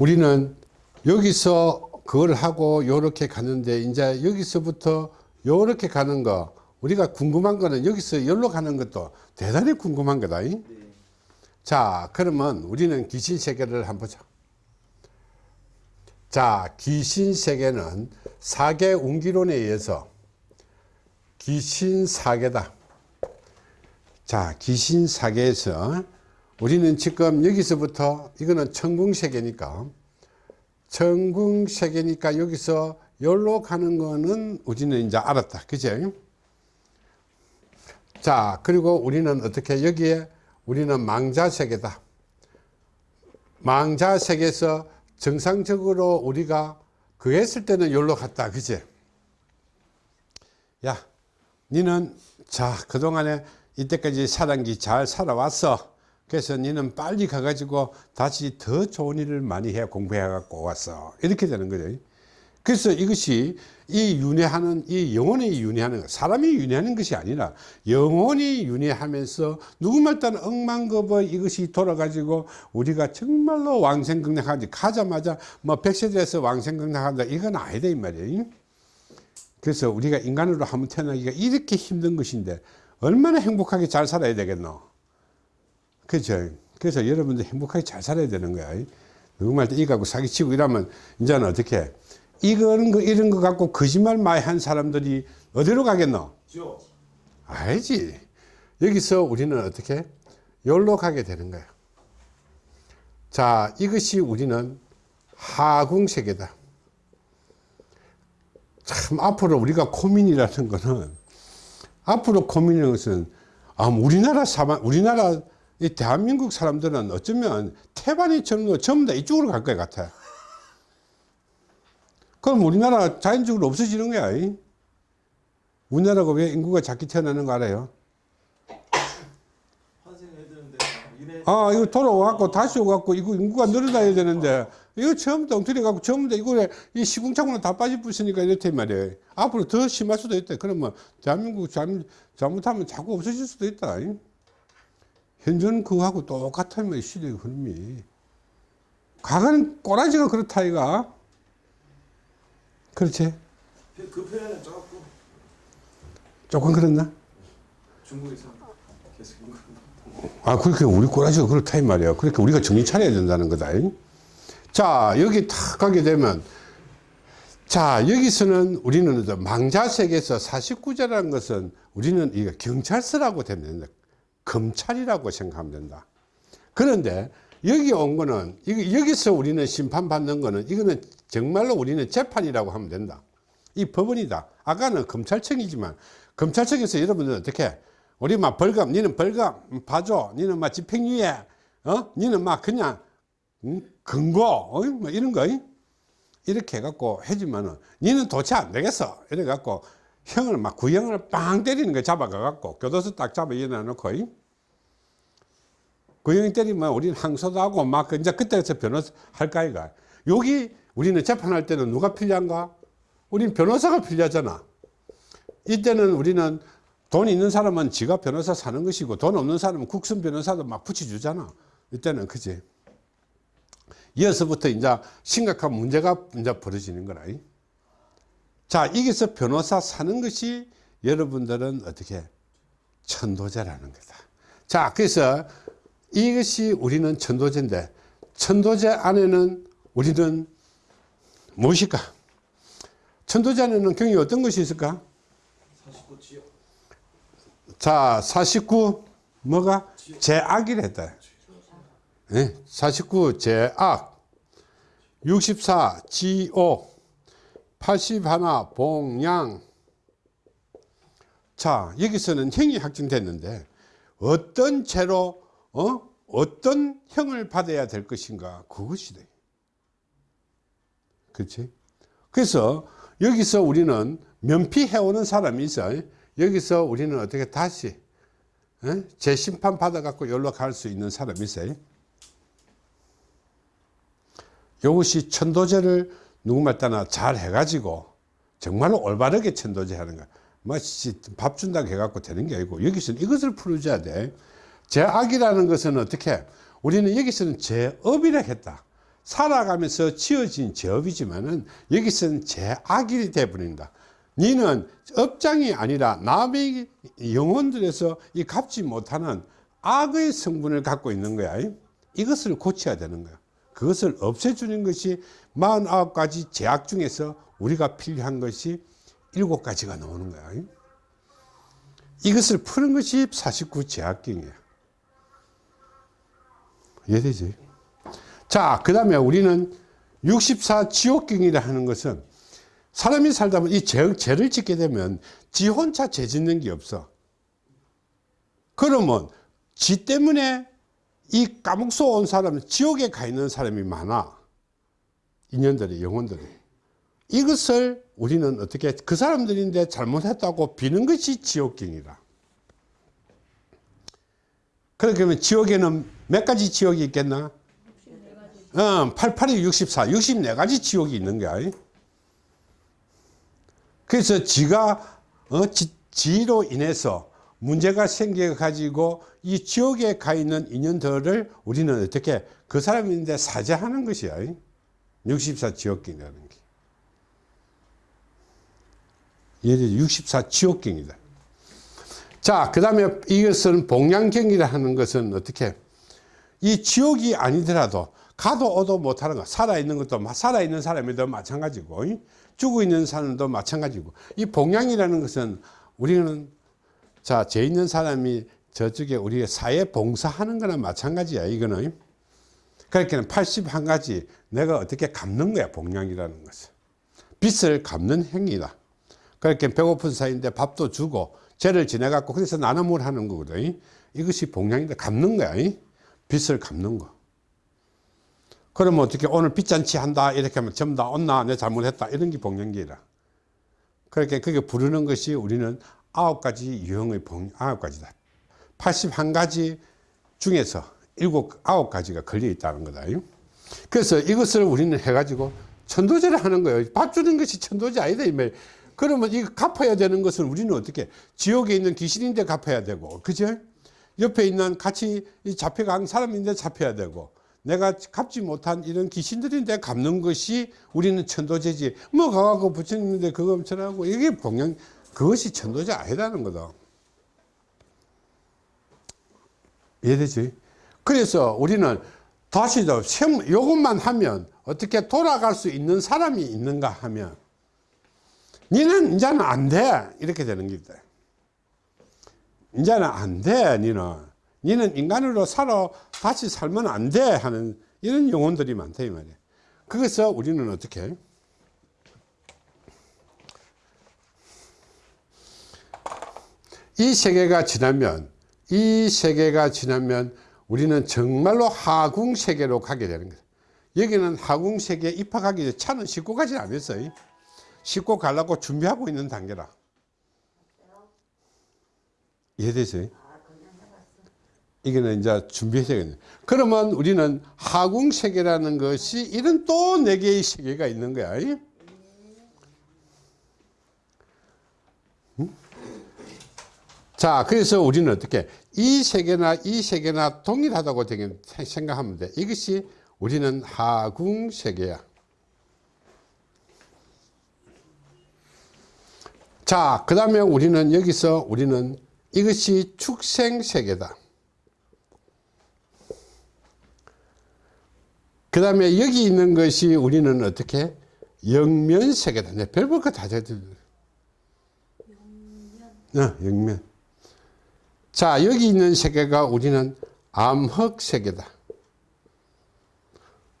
우리는 여기서 그걸 하고 요렇게 가는데 이제 여기서부터 요렇게 가는 거 우리가 궁금한 거는 여기서 열로 가는 것도 대단히 궁금한 거다 이? 자 그러면 우리는 귀신 세계를 한번 보자 자 귀신 세계는 사계 운기론에 의해서 귀신 사계다 자 귀신 사계에서 우리는 지금 여기서부터 이거는 천궁 세계니까 천궁 세계니까 여기서 열로 가는 거는 우리는 이제 알았다. 그죠? 자 그리고 우리는 어떻게 여기에 우리는 망자 세계다. 망자 세계에서 정상적으로 우리가 그 했을 때는 열로 갔다. 그지? 야 니는 자 그동안에 이때까지 사단기 잘 살아왔어 그래서 니는 빨리 가가지고 다시 더 좋은 일을 많이 해 공부해 갖고 왔어. 이렇게 되는 거죠. 그래서 이것이 이 윤회하는 이 영혼이 윤회하는 사람이 윤회하는 것이 아니라 영혼이 윤회하면서 누구말 따는 억만급의 이것이 돌아가지고 우리가 정말로 왕생극락하지 가자마자 뭐 백세대에서 왕생극락한다. 이건 아니다 이 말이에요. 그래서 우리가 인간으로 한번 태어나기가 이렇게 힘든 것인데 얼마나 행복하게 잘 살아야 되겠노 그죠 그래서 여러분들 행복하게 잘 살아야 되는 거야 누구말 때 이거하고 사기치고 이러면 이제는 어떻게 이거는 거 이런 거 갖고 거짓말 많이 한 사람들이 어디로 가겠노? 알지. 여기서 우리는 어떻게? 열로 가게 되는 거야. 자, 이것이 우리는 하궁 세계다. 참 앞으로 우리가 고민이라는 거는 앞으로 고민이라는 것은 아, 우리나라 사람, 우리나라 이 대한민국 사람들은 어쩌면 태반이처럼 전부 다 이쪽으로 갈 것 같아. 그럼 우리나라 자연적으로 없어지는 거야. 이? 우리나라가 왜 인구가 작게 태어나는 거 알아요? 아, 이거 돌아와갖고 다시 오갖고 이거 인구가 늘어나야 되는데 이거 처음부터 엉터리 갖고 처음부터 이거 이 시궁창으로 다 빠져 부으니까 이렇단 말이에요. 앞으로 더 심할 수도 있다. 그러면 대한민국 잘못, 잘못하면 자꾸 없어질 수도 있다. 이? 현재는 그거하고 똑같은 뭐 시대의 흐름이. 과거는 꼬라지가 그렇다, 이가. 그렇지? 그 표현은 조금 조금 그랬나? 중국에서 계속 아, 그렇게 우리 꼬라지가 그렇다, 이 말이야. 그러니까 우리가 정신 차려야 된다는 거다. 이? 자, 여기 탁 가게 되면, 자, 여기서는 우리는 망자색에서 49자라는 것은 우리는 이거 경찰서라고 되면 검찰이라고 생각하면 된다. 그런데 여기 온 거는 여기서 우리는 심판받는 거는 이거는 정말로 우리는 재판이라고 하면 된다. 이 법원이다. 아까는 검찰청이지만 검찰청에서 여러분들 어떻게 우리 막 벌금 니는 벌금 봐줘 니는 막 집행유예 어 니는 막 그냥 음? 근고 어? 뭐 이런 거 이렇게 해갖고 해주면은 니는 도체 안 되겠어 이래 갖고 형을 막 구형을 빵 때리는 거 잡아가 갖고 교도소 딱 잡아 일어나 놓고 구형이 때리면 우리는 항소도 하고 막 이제 그때서 변호사 할까 이가. 여기 우리는 재판할 때는 누가 필요한가? 우리는 변호사가 필요하잖아. 이때는 우리는 돈 있는 사람은 지가 변호사 사는 것이고 돈 없는 사람은 국선 변호사도 막 붙여주잖아. 이때는 그지? 이어서부터 이제 심각한 문제가 이제 벌어지는 거라. 자 여기서 변호사 사는 것이 여러분들은 어떻게? 천도제라는 거다. 자 그래서 이것이 우리는 천도제인데 천도제 안에는 우리는 무엇일까? 천도제 안에는 경이 어떤 것이 있을까? 49지요. 자 49 뭐가? 제악이랬다. 네, 49 제악. 64 지오 81 봉양. 자 여기서는 형이 확정됐는데 어떤 죄로 어? 어떤 형을 받아야 될 것인가 그것이 돼 그렇지? 그래서 여기서 우리는 면피해오는 사람이 있어. 여기서 우리는 어떻게 다시 에? 재심판 받아 갖고 연락 갈수 있는 사람이 있어요 이것이 천도제를 누구말 따나 잘 해가지고 정말로 올바르게 천도제 하는 거야. 뭐밥 준다고 해갖고 되는 게 아니고 여기서는 이것을 풀어줘야 돼 제악이라는 것은 어떻게 우리는 여기서는 제업이라 했다 살아가면서 지어진 제업이지만은 여기서는 제악이 되어버린다. 니는 업장이 아니라 남의 영혼들에서 이 갚지 못하는 악의 성분을 갖고 있는 거야. 이것을 고쳐야 되는 거야. 그것을 없애주는 것이 49가지 제약 중에서 우리가 필요한 것이 7가지가 나오는 거야. 이것을 푸는 것이 49 제약경이야. 이해 되지? 자, 그 다음에 우리는 64 지옥경이라 하는 것은 사람이 살다 보면 이 죄, 죄를 짓게 되면 지 혼자 죄 짓는 게 없어. 그러면 지 때문에 이 까먹소 온 사람은 지옥에 가 있는 사람이 많아. 인연들이, 영혼들이. 이것을 우리는 어떻게, 그 사람들인데 잘못했다고 비는 것이 지옥경이라. 그러면 지옥에는 몇 가지 지옥이 있겠나? 어, 88이 64, 64가지 지옥이 있는 거야. 그래서 지가, 어, 지, 지로 인해서 문제가 생겨가지고 이 지옥에 가 있는 인연들을 우리는 어떻게 그 사람인데 사죄하는 것이야. 64 지옥경이라는 게. 예를 64 지옥경이다. 자, 그 다음에 이것은 복량경이라 하는 것은 어떻게 이 지옥이 아니더라도 가도 오도 못하는 거 살아있는 것도 살아있는 사람이도 마찬가지고 죽어 있는 사람도 마찬가지고 이 복량이라는 것은 우리는 자, 죄 있는 사람이 저쪽에 우리가 사회 봉사하는 거나 마찬가지야, 이거는. 그렇게는 81가지 내가 어떻게 갚는 거야, 복량이라는 것은. 빚을 갚는 행위다. 그렇게 배고픈 사이인데 밥도 주고 죄를 지내갖고 그래서 나눔을 하는 거거든. 이것이 복량인데 갚는 거야. 빚을 갚는 거. 그러면 어떻게 오늘 빚잔치 한다 이렇게 하면 전부 다 온나 내 잘못했다 이런 게 복량기라. 그렇게 그게 부르는 것이 우리는 아홉 가지 유형의 봉 아홉 가지다. 81가지 중에서 일곱 아홉 가지가 걸려 있다는 거다. 그래서 이것을 우리는 해가지고 천도제를 하는 거예요. 밥 주는 것이 천도제 아니다 이 말. 그러면 이거 갚아야 되는 것은 우리는 어떻게 지옥에 있는 귀신인데 갚아야 되고, 그죠? 옆에 있는 같이 잡혀간 사람인데 잡혀야 되고, 내가 갚지 못한 이런 귀신들인데 갚는 것이 우리는 천도제지. 뭐 가갖고 부처님인데 그거 엄청나고 이게 봉양 그것이 천도제 아니라는 거다. 이해되지? 그래서 우리는 다시 더 요것만 하면 어떻게 돌아갈 수 있는 사람이 있는가 하면 니는 이제는 안 돼. 이렇게 되는 겁니다. 이제는 안 돼. 니는. 니는 인간으로 살아 다시 살면 안 돼. 하는 이런 영혼들이 많다. 이 말이야. 그래서 우리는 어떻게? 이 세계가 지나면 이 세계가 지나면 우리는 정말로 하궁 세계로 가게 되는 거예요. 여기는 하궁 세계에 입학하기 전에 차는 싣고 가지 않았어요. 싣고 가려고 준비하고 있는 단계라. 이해되세요? 이게는 이제 준비해야 그러면 우리는 하궁 세계라는 것이 이런 또 네 개의 세계가 있는 거야. 자, 그래서 우리는 어떻게 이 세계나 이 세계나 동일하다고 생각하면 돼. 이것이 우리는 하궁 세계야. 자, 그 다음에 우리는 여기서 우리는 이것이 축생 세계다. 그 다음에 여기 있는 것이 우리는 어떻게 영면 세계다. 내 별볼 거다 들. 어, 영면. 자, 여기 있는 세계가 우리는 암흑 세계다.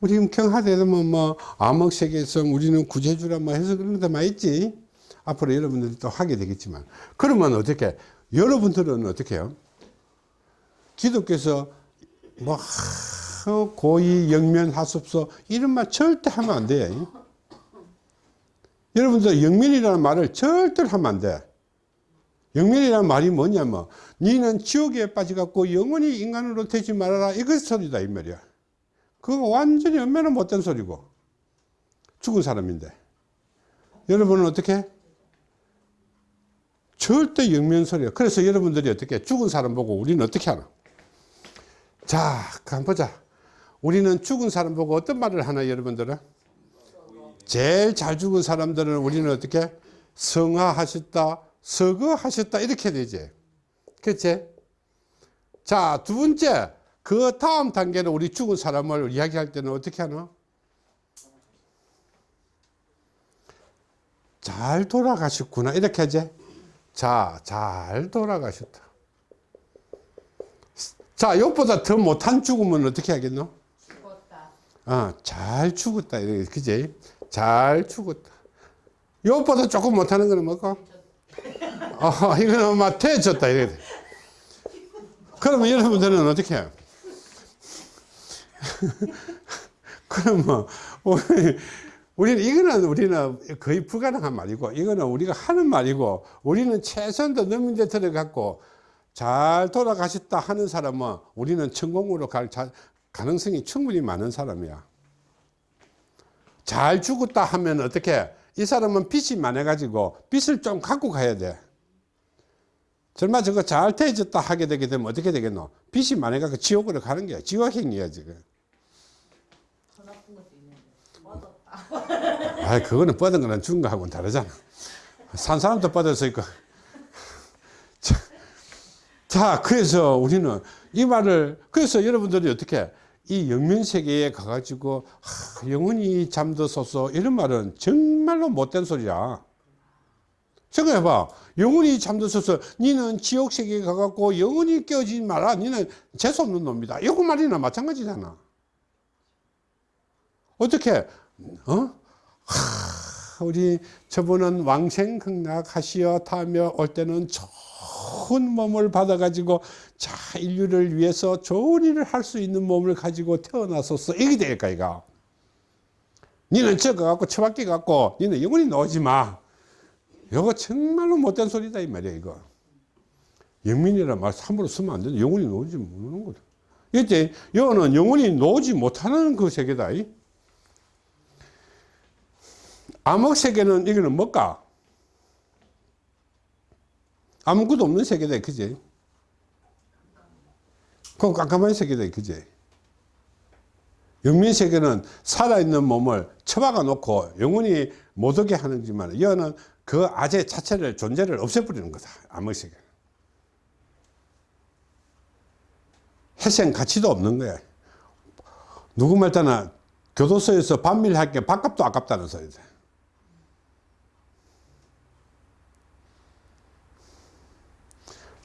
우리 경하대도 뭐, 뭐, 암흑 세계에서 우리는 구제주라 뭐 해서 그런 데 많이 있지. 앞으로 여러분들이 또 하게 되겠지만. 그러면 어떻게, 여러분들은 어떻게 해요? 기독교에서 뭐, 하, 고의 영면 하습소 이런 말 절대 하면 안 돼. 여러분들 영면이라는 말을 절대로 하면 안 돼. 영면이라는 말이 뭐냐면 니는 지옥에 빠져갖고 영원히 인간으로 되지 말아라 이것 소리다 이 말이야 그거 완전히 얼마나 못된 소리고 죽은 사람인데 여러분은 어떻게 절대 영면 소리야 그래서 여러분들이 어떻게 죽은 사람 보고 우리는 어떻게 하나 자 한번 보자 우리는 죽은 사람 보고 어떤 말을 하나 여러분들은? 제일 잘 죽은 사람들은 우리는 어떻게? 성화하셨다, 서거하셨다 이렇게 되지. 그치? 자, 두 번째. 그 다음 단계는 우리 죽은 사람을 이야기할 때는 어떻게 하나? 잘 돌아가셨구나. 이렇게 하지. 자, 잘 돌아가셨다. 자, 이것보다 더 못한 죽음은 어떻게 하겠노? 죽었다. 어, 잘 죽었다. 그지? 잘 죽었다. 이것보다 조금 못하는 거는 뭐고? 어, 이거는 막 퇴졌다. 이래. 그러면 여러분들은 어떻게 해요? 그러면 우리, 우리는 이거는 우리는 거의 불가능한 말이고 이거는 우리가 하는 말이고 우리는 최선도 넘는 데 들어갔고 잘 돌아가셨다 하는 사람은 우리는 천공으로 갈 자- 가능성이 충분히 많은 사람이야. 잘 죽었다 하면 어떻게 이 사람은 빚이 많아 가지고 빚을 좀 갖고 가야 돼. 설마 저거 잘 태워졌다 하게 되게 되면 어떻게 되겠노? 빚이 많아 가지고 지옥으로 가는 거야. 지옥행위야 지금. 더 나쁜 것도 있는데. 뻗었다. 아, 그거는 뻗은 거는 죽은 거하고는 다르잖아. 산 사람도 있고. 자, 자, 그래서 우리는 이 말을, 그래서 여러분들이 어떻게, 이 영면 세계에 가가지고, 하, 영원히 잠들소서, 이런 말은 정말로 못된 소리야. 생각해봐. 영원히 잠들소서, 니는 지옥 세계에 가갖고 영원히 깨어지지 마라. 니는 재수없는 놈이다. 이거 말이나 마찬가지잖아. 어떻게, 어? 하, 우리 저분은 왕생극락 하시어 타며 올 때는 좋은 몸을 받아가지고 자 인류를 위해서 좋은 일을 할 수 있는 몸을 가지고 태어났었어 이게 될까 이가 니는 저거 갖고 처박기 갖고 니는 영원히 나오지 마. 이거 정말로 못된 소리다 이 말이야 이거. 영민이라 말 함부로 쓰면 안 된다 영원히 나오지 못하는 거다. 이때 이거는 영원히 나오지 못하는 그 세계다 이. 암흑 세계는 이거는 뭘까? 아무것도 없는 세계다, 그지? 그 깜깜한 세계다, 그지? 영민 세계는 살아있는 몸을 처박아 놓고 영원히 못 오게 하는지만, 이거는 그 아재 자체를, 존재를 없애버리는 거다, 암흑 세계는. 희생 가치도 없는 거야. 누구 말따나 교도소에서 반밀할 게 밥값도 아깝다는 소리다.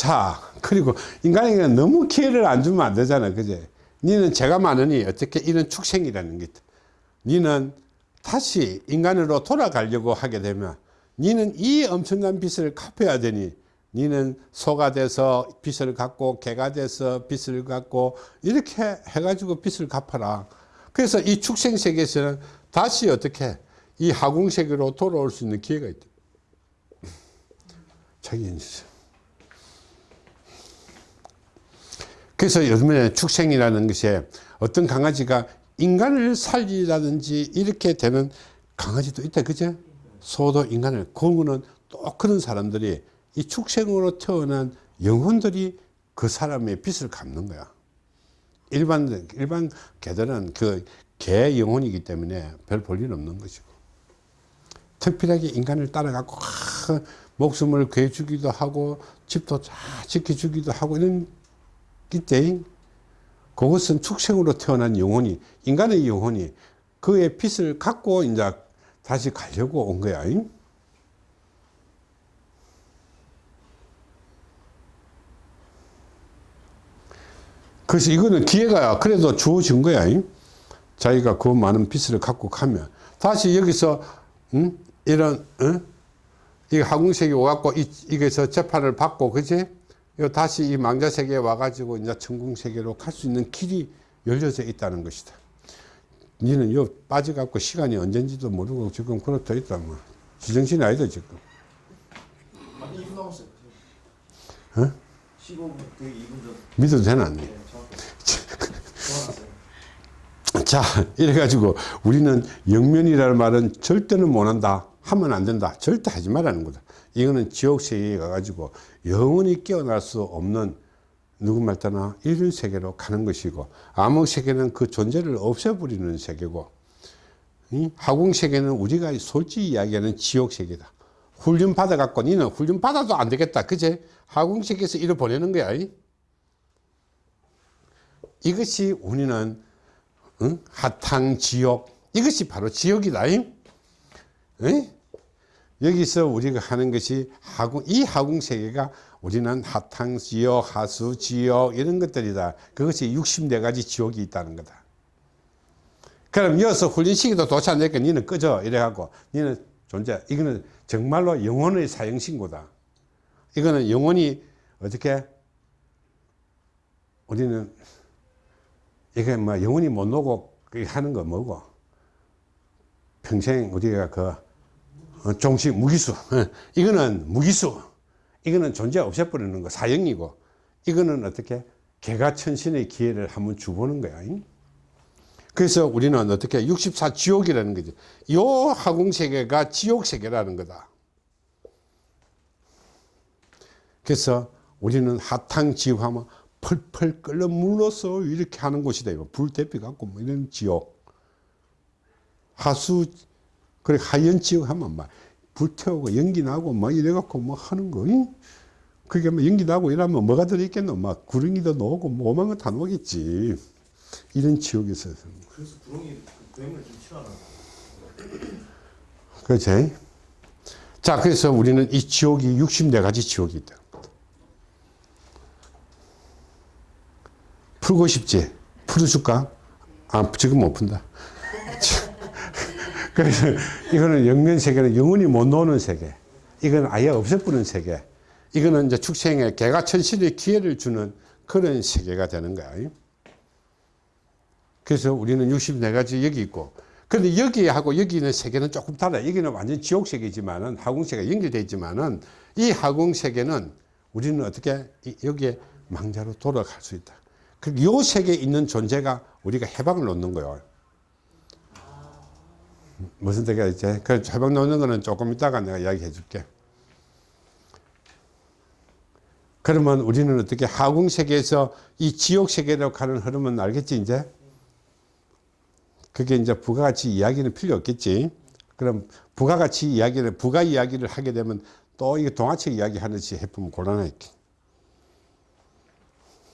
자, 그리고 인간에게 너무 기회를 안 주면 안 되잖아. 그제? 니는 죄가 많으니 어떻게 이런 축생이라는 게 있다. 니는 다시 인간으로 돌아가려고 하게 되면 니는 이 엄청난 빚을 갚아야 되니 니는 소가 돼서 빚을 갚고 개가 돼서 빚을 갚고 이렇게 해가지고 빚을 갚아라. 그래서 이 축생 세계에서는 다시 어떻게 이 하궁 세계로 돌아올 수 있는 기회가 있다. 자기 인생. 그래서 요즘에 축생이라는 것이 어떤 강아지가 인간을 살리라든지 이렇게 되는 강아지도 있다. 그죠? 소도 인간을. 그거는 또 그런 사람들이 이 축생으로 태어난 영혼들이 그 사람의 빚을 갚는 거야. 일반, 일반 개들은 그 개 영혼이기 때문에 별 볼일 없는 것이고. 특별하게 인간을 따라가고, 하, 목숨을 구해주기도 하고, 집도 잘 지켜주기도 하고, 이런 이때 그것은 축생으로 태어난 영혼이 인간의 영혼이 그의 빚을 갖고 이제 다시 가려고 온 거야. 그래서 이거는 기회가 그래도 주어진 거야. 자기가 그 많은 빚을 갖고 가면 다시 여기서 음? 이런 어? 이 하궁색이 와갖고 이, 이게서 재판을 받고 그지? 요 다시 이 망자 세계에 와가지고 이제 천궁 세계로 갈 수 있는 길이 열려져 있다는 것이다. 니는 요 빠져갖고 시간이 언젠지도 모르고 지금 그렇다 있다 뭐 지정신이 아니다 지금. 한 2분 남았어요. 어? 15분, 그 2분 전. 믿어도 되나 안 돼? 네. 좋아놨어요. 자, 이래가지고 우리는 영면이라는 말은 절대는 못한다. 하면 안 된다. 절대 하지 말라는 거다. 이거는 지옥세계에 가가지고 영원히 깨어날 수 없는 누구 말 따나 이런 세계로 가는 것이고 암흑 세계는 그 존재를 없애버리는 세계고 이 하궁 세계는 우리가 솔직히 이야기하는 지옥 세계다. 훈련 받아갖고 니는 훈련 받아도 안 되겠다. 그제? 하궁 세계에서 이를 보내는 거야. 이? 이것이 우리는 응? 하탕 지옥 이것이 바로 지옥이다. 이? 응? 여기서 우리가 하는 것이 하궁 이 하궁 세계가 우리는 하탕 지옥, 하수 지옥 이런 것들이다. 그것이 64가지 지옥이 있다는 거다. 그럼 여기서 훈련시키도 도착 안 되니까 니는 꺼져 이래갖고 니는 존재 이거는 정말로 영혼의 사형신고다. 이거는 영혼이 어떻게 우리는 이게 뭐 영혼이 못 그게 하는 거 뭐고 평생 우리가 그 어, 종식 무기수. 어, 이거는 무기수. 이거는 존재 없애버리는 거 사형이고. 이거는 어떻게 개가 천신의 기회를 한번 주보는 거야 잉? 그래서 우리는 어떻게 64 지옥이라는 거지. 요 하궁세계가 지옥세계라는 거다. 그래서 우리는 하탕 지옥 하면 펄펄 끓는 물로서 이렇게 하는 곳이다. 불 대피 갖고 뭐 이런 지옥. 하수 그래 하연 지옥 하면 막 불태우고 연기 나고 막 이래 갖고 뭐 하는 거 잉? 그게 뭐 연기 나고 이러면 뭐가 들어있겠노? 막 구렁이도 나오고 뭐 오만 거다 나오겠지. 이런 있어서. 그래서 구렁이 그 뱀을 좀 싫어하나 그렇지? 자 그래서 우리는 이 지옥이 64가지 지옥이 있다. 풀고 싶지? 풀어줄까? 아 지금 못 푼다 그래서 이거는 영면 세계는 영원히 못 노는 세계. 이건 아예 없애버리는 세계. 이거는 이제 축생에 개가 천신의 기회를 주는 그런 세계가 되는 거야. 그래서 우리는 64가지 여기 있고 근데 여기하고 여기 있는 세계는 조금 달라요 여기는 완전 지옥 세계지만은 하궁세계가 연결되어 있지만은 이 하궁세계는 우리는 어떻게 이- 여기에 망자로 돌아갈 수 있다. 그리고 요 세계에 있는 존재가 우리가 해방을 놓는 거예요 무슨 뜻이야 이제 그 해방 놓는 거는 조금 이따가 내가 이야기해 줄게. 그러면 우리는 어떻게 하궁 세계에서 이 지옥 세계로 가는 흐름은 알겠지 이제? 그게 이제 부가가치 이야기는 필요 없겠지. 그럼 부가가치 이야기를 부가 이야기를 하게 되면 또 이게 동화책 이야기 하듯이 해보면 곤란하겠지